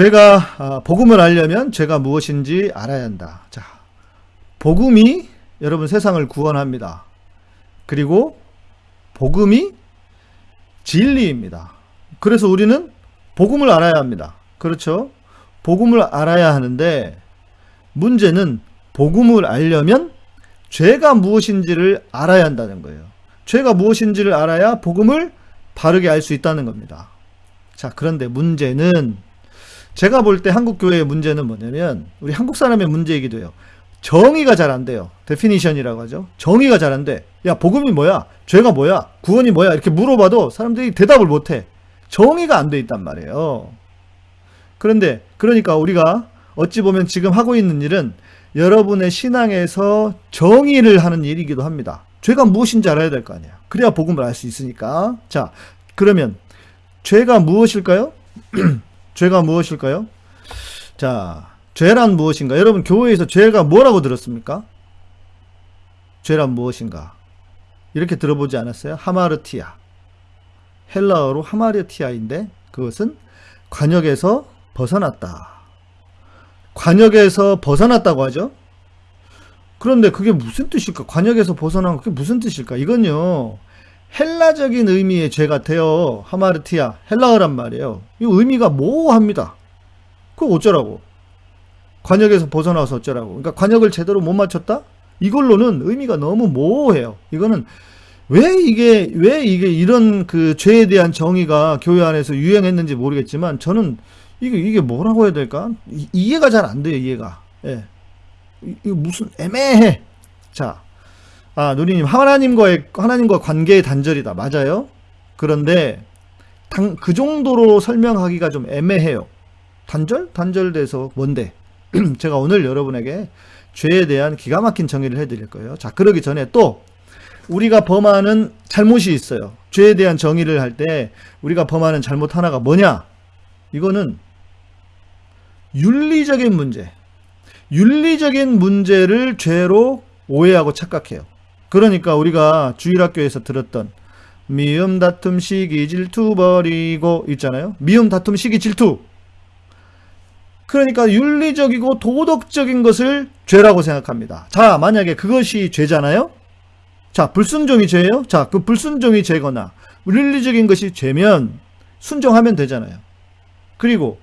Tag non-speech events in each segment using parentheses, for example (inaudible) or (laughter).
죄가 아, 복음을 알려면 죄가 무엇인지 알아야 한다. 자, 복음이 여러분 세상을 구원합니다. 그리고 복음이 진리입니다. 그래서 우리는 복음을 알아야 합니다. 그렇죠? 복음을 알아야 하는데 문제는 복음을 알려면 죄가 무엇인지를 알아야 한다는 거예요. 죄가 무엇인지를 알아야 복음을 바르게 알 수 있다는 겁니다. 자, 그런데 문제는 제가 볼 때 한국 교회의 문제는 뭐냐면 우리 한국 사람의 문제이기도 해요. 정의가 잘 안 돼요. definition이라고 하죠. 정의가 잘 안 돼. 야, 복음이 뭐야? 죄가 뭐야? 구원이 뭐야? 이렇게 물어봐도 사람들이 대답을 못 해. 정의가 안 돼 있단 말이에요. 그런데 그러니까 우리가 어찌 보면 지금 하고 있는 일은 여러분의 신앙에서 정의를 하는 일이기도 합니다. 죄가 무엇인지 알아야 될 거 아니야. 그래야 복음을 알 수 있으니까. 자, 그러면 죄가 무엇일까요? (clears throat) 죄가 무엇일까요? 자, 죄란 무엇인가? 여러분 교회에서 죄가 뭐라고 들었습니까? 죄란 무엇인가? 이렇게 들어보지 않았어요? 하마르티아. 헬라어로 하마르티아인데 그것은 관역에서 벗어났다. 관역에서 벗어났다고 하죠? 그런데 그게 무슨 뜻일까? 관역에서 벗어난 그게 무슨 뜻일까? 이건요. 헬라적인 의미의 죄 같아요. 하마르티아. 헬라어란 말이에요. 이 의미가 모호합니다. 그거 어쩌라고? 관역에서 벗어나서 어쩌라고? 그러니까 관역을 제대로 못 맞췄다? 이걸로는 의미가 너무 모호해요. 이거는 왜 이게 왜 이게 이런 그 죄에 대한 정의가 교회 안에서 유행했는지 모르겠지만 저는 이게 이게 뭐라고 해야 될까? 이, 해가 잘 안 돼요. 이해가. 예. 이거 무슨 애매해. 자, 아 누리님 하나님과의 하나님과 관계의 단절이다. 맞아요. 그런데 당, 그 정도로 설명하기가 좀 애매해요. 단절? 단절돼서 뭔데? (clears throat) 제가 오늘 여러분에게 죄에 대한 기가 막힌 정의를 해드릴 거예요. 자, 그러기 전에 또 우리가 범하는 잘못이 있어요. 죄에 대한 정의를 할 때 우리가 범하는 잘못 하나가 뭐냐? 이거는 윤리적인 문제. 윤리적인 문제를 죄로 오해하고 착각해요. 그러니까 우리가 주일학교에서 들었던 미움 다툼 시기 질투 버리고 있잖아요. 미움 다툼 시기 질투. 그러니까 윤리적이고 도덕적인 것을 죄라고 생각합니다. 자, 만약에 그것이 죄잖아요? 자, 불순종이 죄예요? 자, 그 불순종이 죄거나 윤리적인 것이 죄면 순종하면 되잖아요. 그리고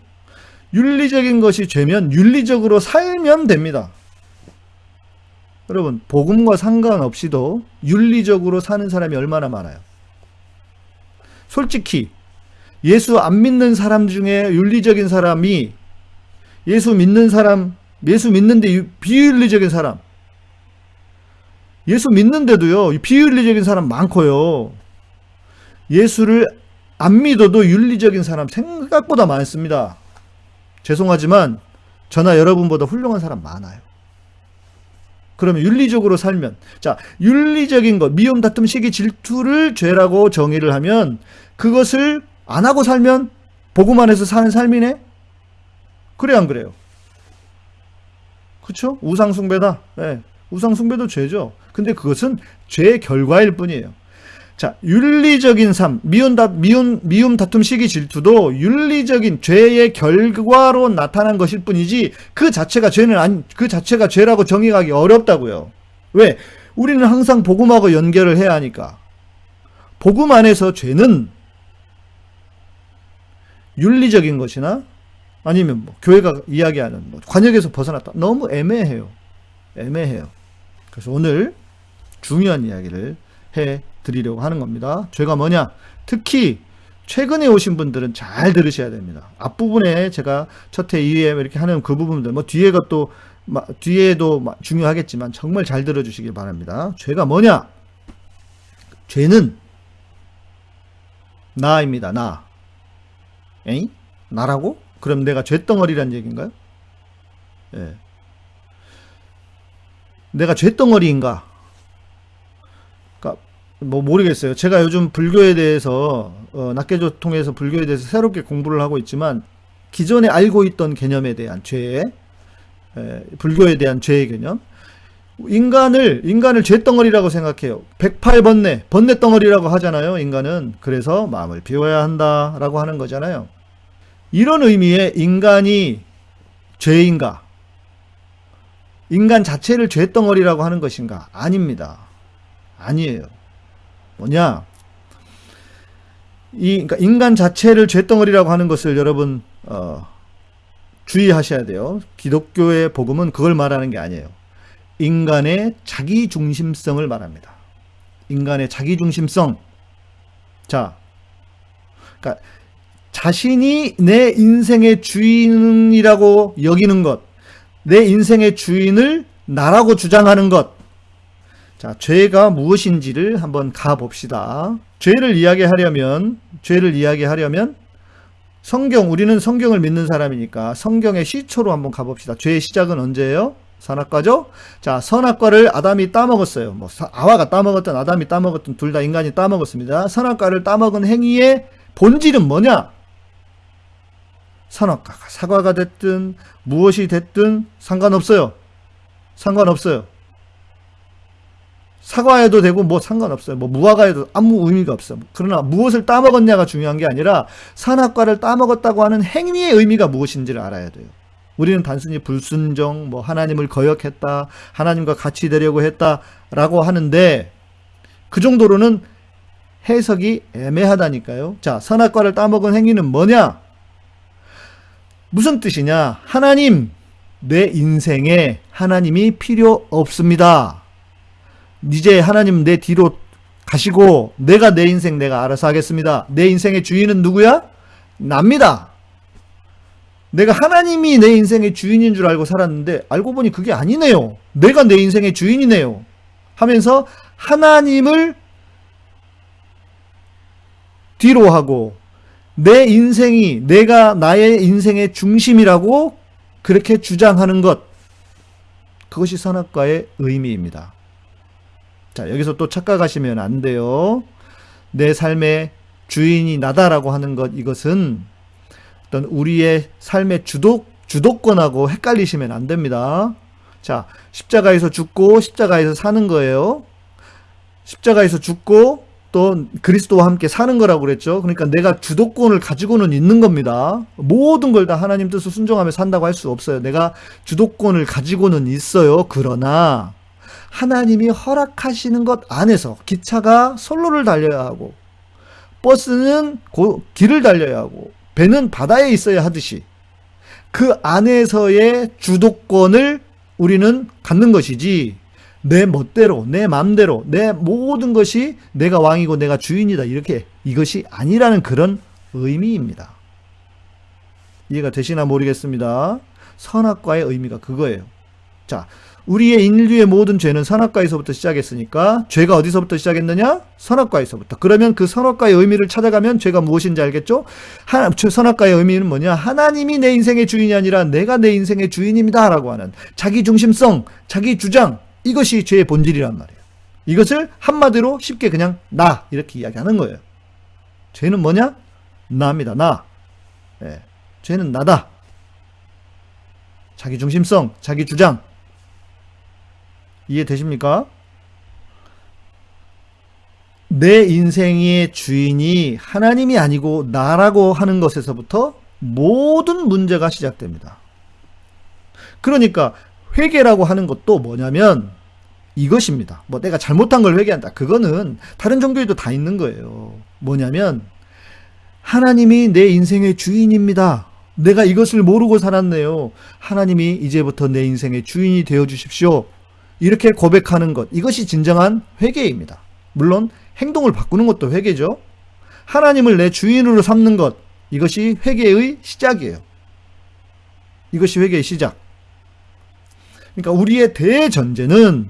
윤리적인 것이 죄면 윤리적으로 살면 됩니다. 여러분, 복음과 상관없이도 윤리적으로 사는 사람이 얼마나 많아요. 솔직히 예수 안 믿는 사람 중에 윤리적인 사람이 예수 믿는 사람, 예수 믿는데 비윤리적인 사람. 예수 믿는데도요, 비윤리적인 사람 많고요. 예수를 안 믿어도 윤리적인 사람 생각보다 많습니다. 죄송하지만 저나 여러분보다 훌륭한 사람 많아요. 그러면 윤리적으로 살면 자 윤리적인 것 미움 다툼 시기 질투를 죄라고 정의를 하면 그것을 안 하고 살면 복음 안에서 사는 삶이네 그래 안 그래요? 그쵸? 우상숭배다. 네. 우상숭배도 죄죠. 근데 그것은 죄의 결과일 뿐이에요. 자, 윤리적인 삶, 미움, 다, 미움, 미움 다툼 시기 질투도 윤리적인 죄의 결과로 나타난 것일 뿐이지 그 자체가 죄는 아니, 그 자체가 죄라고 정의하기 어렵다고요. 왜? 우리는 항상 복음하고 연결을 해야 하니까. 복음 안에서 죄는 윤리적인 것이나 아니면 뭐 교회가 이야기하는 뭐 관역에서 벗어났다. 너무 애매해요. 애매해요. 그래서 오늘 중요한 이야기를 해 드리려고 하는 겁니다. 죄가 뭐냐? 특히 최근에 오신 분들은 잘 들으셔야 됩니다. 앞부분에 제가 첫회 2회 이렇게 하는 그 부분들 뭐 뒤에가 또 뒤에도 중요하겠지만 정말 잘 들어주시길 바랍니다. 죄가 뭐냐? 죄는 나입니다. 나. 에이? 나라고? 그럼 내가 죄덩어리란 얘기인가요? 예. 내가 죄덩어리인가? 뭐 모르겠어요. 제가 요즘 불교에 대해서 어, 낱개조 통해서 불교에 대해서 새롭게 공부를 하고 있지만 기존에 알고 있던 개념에 대한 죄, 에, 불교에 대한 죄의 개념, 인간을 인간을 죄덩어리라고 생각해요. 108번뇌, 번뇌 덩어리라고 하잖아요. 인간은 그래서 마음을 비워야 한다라고 하는 거잖아요. 이런 의미의 인간이 죄인가? 인간 자체를 죄덩어리라고 하는 것인가? 아닙니다. 아니에요. 뭐냐? 이 그러니까 인간 자체를 죄덩어리라고 하는 것을 여러분 어, 주의하셔야 돼요. 기독교의 복음은 그걸 말하는 게 아니에요. 인간의 자기 중심성을 말합니다. 인간의 자기 중심성. 자, 그러니까 자신이 내 인생의 주인이라고 여기는 것, 내 인생의 주인을 나라고 주장하는 것. 자, 죄가 무엇인지를 한번 가봅시다. 죄를 이야기하려면, 죄를 이야기하려면, 성경, 우리는 성경을 믿는 사람이니까 성경의 시초로 한번 가봅시다. 죄의 시작은 언제예요? 선악과죠? 자, 선악과를 아담이 따먹었어요. 뭐, 아와가 따먹었든 아담이 따먹었든 둘 다 인간이 따먹었습니다. 선악과를 따먹은 행위의 본질은 뭐냐? 선악과가 사과가 됐든 무엇이 됐든 상관없어요. 상관없어요. 사과해도 되고 뭐 상관없어요. 뭐 무화과해도 아무 의미가 없어. 그러나 무엇을 따먹었냐가 중요한 게 아니라 산악과를 따먹었다고 하는 행위의 의미가 무엇인지를 알아야 돼요. 우리는 단순히 불순종, 뭐 하나님을 거역했다, 하나님과 같이 되려고 했다라고 하는데 그 정도로는 해석이 애매하다니까요. 자, 선악과를 따먹은 행위는 뭐냐? 무슨 뜻이냐? 하나님, 내 인생에 하나님이 필요 없습니다. 이제 하나님 내 뒤로 가시고 내가 내 인생 내가 알아서 하겠습니다. 내 인생의 주인은 누구야? 납니다. 내가 하나님이 내 인생의 주인인 줄 알고 살았는데 알고 보니 그게 아니네요. 내가 내 인생의 주인이네요. 하면서 하나님을 뒤로 하고 내 인생이 내가 나의 인생의 중심이라고 그렇게 주장하는 것 그것이 선악과의 의미입니다. 자, 여기서 또 착각하시면 안 돼요. 내 삶의 주인이 나다라고 하는 것 이것은 어떤 우리의 삶의 주도 주도권하고 헷갈리시면 안 됩니다. 자, 십자가에서 죽고 십자가에서 사는 거예요. 십자가에서 죽고 또 그리스도와 함께 사는 거라고 그랬죠. 그러니까 내가 주도권을 가지고는 있는 겁니다. 모든 걸 다 하나님 뜻을 순종하며 산다고 할 수 없어요. 내가 주도권을 가지고는 있어요. 그러나 하나님이 허락하시는 것 안에서 기차가 선로를 달려야 하고 버스는 고, 길을 달려야 하고 배는 바다에 있어야 하듯이 그 안에서의 주도권을 우리는 갖는 것이지 내 멋대로 내 맘대로 내 모든 것이 내가 왕이고 내가 주인이다 이렇게 이것이 아니라는 그런 의미입니다. 이해가 되시나 모르겠습니다. 선악과의 의미가 그거예요. 자, 우리의 인류의 모든 죄는 선악과에서부터 시작했으니까 죄가 어디서부터 시작했느냐? 선악과에서부터. 그러면 그 선악과의 의미를 찾아가면 죄가 무엇인지 알겠죠? 하나, 선악과의 의미는 뭐냐? 하나님이 내 인생의 주인이 아니라 내가 내 인생의 주인입니다. 라고 하는 자기 중심성, 자기 주장, 이것이 죄의 본질이란 말이에요. 이것을 한마디로 쉽게 그냥 나 이렇게 이야기하는 거예요. 죄는 뭐냐? 나입니다. 나. 예. 죄는 나다. 자기 중심성, 자기 주장. 이해되십니까? 내 인생의 주인이 하나님이 아니고 나라고 하는 것에서부터 모든 문제가 시작됩니다. 그러니까 회개라고 하는 것도 뭐냐면 이것입니다. 뭐 내가 잘못한 걸 회개한다. 그거는 다른 종교에도 다 있는 거예요. 뭐냐면 하나님이 내 인생의 주인입니다. 내가 이것을 모르고 살았네요. 하나님이 이제부터 내 인생의 주인이 되어 주십시오. 이렇게 고백하는 것. 이것이 진정한 회개입니다. 물론 행동을 바꾸는 것도 회개죠. 하나님을 내 주인으로 삼는 것. 이것이 회개의 시작이에요. 이것이 회개의 시작. 그러니까 우리의 대전제는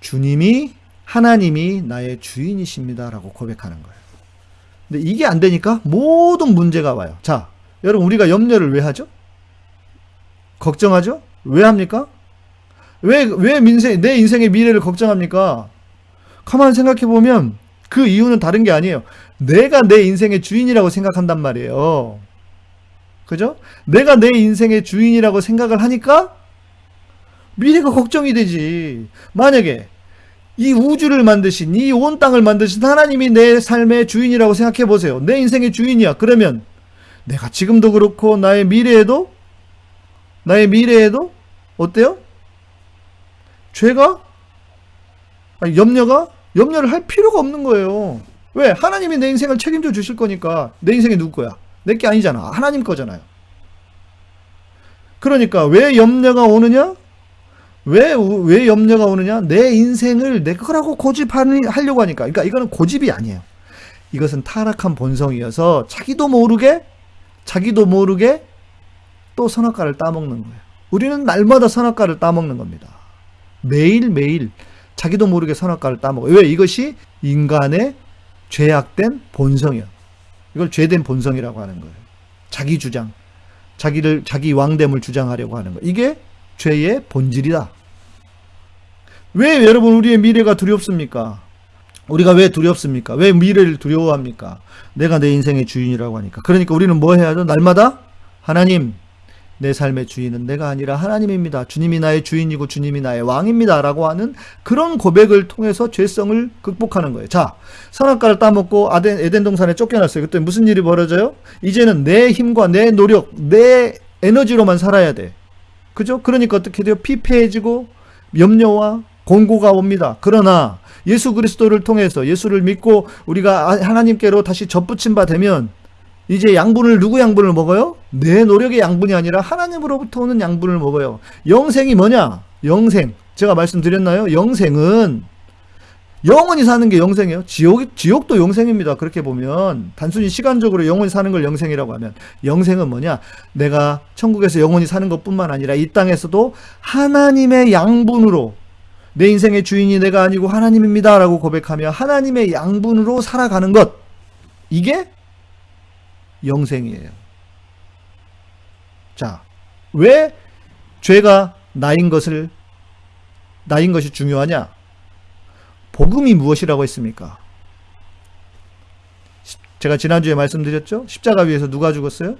주님이 하나님이 나의 주인이십니다라고 고백하는 거예요. 근데 이게 안 되니까 모든 문제가 와요. 자, 여러분 우리가 염려를 왜 하죠? 걱정하죠? 왜 합니까? 왜, 왜 민생, 내 인생의 미래를 걱정합니까? 가만 생각해 보면 그 이유는 다른 게 아니에요. 내가 내 인생의 주인이라고 생각한단 말이에요. 그죠? 내가 내 인생의 주인이라고 생각을 하니까 미래가 걱정이 되지. 만약에 이 우주를 만드신, 이 온 땅을 만드신 하나님이 내 삶의 주인이라고 생각해 보세요. 내 인생의 주인이야. 그러면 내가 지금도 그렇고 나의 미래에도 나의 미래에도 어때요? 죄가 아니, 염려가 염려를 할 필요가 없는 거예요. 왜? 하나님이 내 인생을 책임져 주실 거니까 내 인생이 누구 거야? 내 게 아니잖아. 하나님 거잖아요. 그러니까 왜 염려가 오느냐? 왜, 왜 염려가 오느냐? 내 인생을 내 거라고 고집하려고 하니까. 그러니까 이거는 고집이 아니에요. 이것은 타락한 본성이어서 자기도 모르게, 자기도 모르게 또 선악과를 따먹는 거예요. 우리는 날마다 선악과를 따먹는 겁니다. 매일매일 자기도 모르게 선악과를 따먹어요. 왜? 이것이 인간의 죄악된 본성이에요. 이걸 죄된 본성이라고 하는 거예요. 자기 주장. 자기를, 자기 왕됨을 주장하려고 하는 거. 이게 죄의 본질이다. 왜 여러분 우리의 미래가 두렵습니까? 우리가 왜 두렵습니까? 왜 미래를 두려워합니까? 내가 내 인생의 주인이라고 하니까. 그러니까 우리는 뭐 해야죠? 날마다 하나님, 내 삶의 주인은 내가 아니라 하나님입니다. 주님이 나의 주인이고 주님이 나의 왕입니다. 라고 하는 그런 고백을 통해서 죄성을 극복하는 거예요. 자, 선악과를 따먹고 아덴, 에덴 동산에 쫓겨났어요. 그때 무슨 일이 벌어져요? 이제는 내 힘과 내 노력, 내 에너지로만 살아야 돼. 그죠? 그러니까 어떻게 돼요? 피폐해지고 염려와 공고가 옵니다. 그러나 예수 그리스도를 통해서 예수를 믿고 우리가 하나님께로 다시 접붙임 바 되면 이제 양분을 누구 양분을 먹어요? 내 노력의 양분이 아니라 하나님으로부터 오는 양분을 먹어요. 영생이 뭐냐? 영생. 제가 말씀드렸나요? 영생은 영원히 사는 게 영생이에요. 지옥, 지옥도 영생입니다. 그렇게 보면. 단순히 시간적으로 영원히 사는 걸 영생이라고 하면. 영생은 뭐냐? 내가 천국에서 영원히 사는 것 뿐만 아니라 이 땅에서도 하나님의 양분으로 내 인생의 주인이 내가 아니고 하나님입니다. 라고 고백하며 하나님의 양분으로 살아가는 것. 이게 영생이에요. 자, 왜 죄가 나인 것을, 나인 것이 중요하냐? 복음이 무엇이라고 했습니까? 제가 지난주에 말씀드렸죠? 십자가 위에서 누가 죽었어요?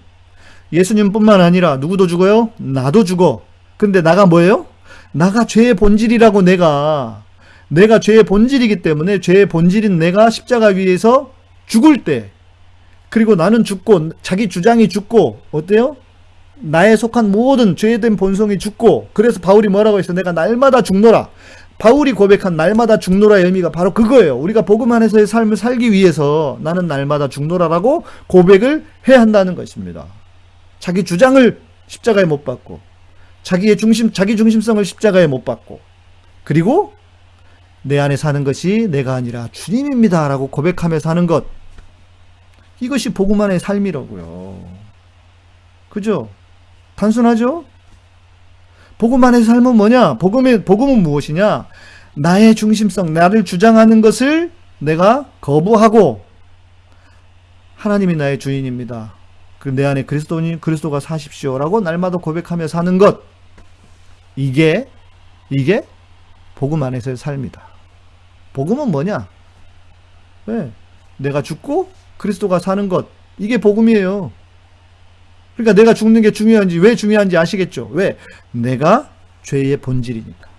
예수님뿐만 아니라 누구도 죽어요? 나도 죽어. 근데 나가 뭐예요? 나가 죄의 본질이라고 내가 내가 죄의 본질이기 때문에 죄의 본질인 내가 십자가 위에서 죽을 때 그리고 나는 죽고 자기 주장이 죽고 어때요? 나에 속한 모든 죄된 본성이 죽고 그래서 바울이 뭐라고 했어? 내가 날마다 죽노라. 바울이 고백한 날마다 죽노라의 의미가 바로 그거예요. 우리가 복음 안에서의 삶을 살기 위해서 나는 날마다 죽노라라고 고백을 해야 한다는 것입니다. 자기 주장을 십자가에 못 박고 자기의 중심 자기 중심성을 십자가에 못 박고 그리고 내 안에 사는 것이 내가 아니라 주님입니다라고 고백하며 사는 것 이것이 안의 삶이라고요. 그죠? 단순하죠? 복음 안의 삶은 뭐냐? 복음의 복음은 무엇이냐? 나의 중심성, 나를 주장하는 것을 내가 거부하고 하나님이 나의 주인입니다. 그내 안에 그리스도니 그리스도가 사십시오라고 날마다 고백하며 사는 것. 이게 이게 복음 안에서의 삶이다. 복음은 뭐냐? 왜? 내가 죽고 그리스도가 사는 것. 이게 복음이에요. 그러니까 내가 죽는 게 중요한지 왜 중요한지 아시겠죠? 왜? 내가 죄의 본질이니까.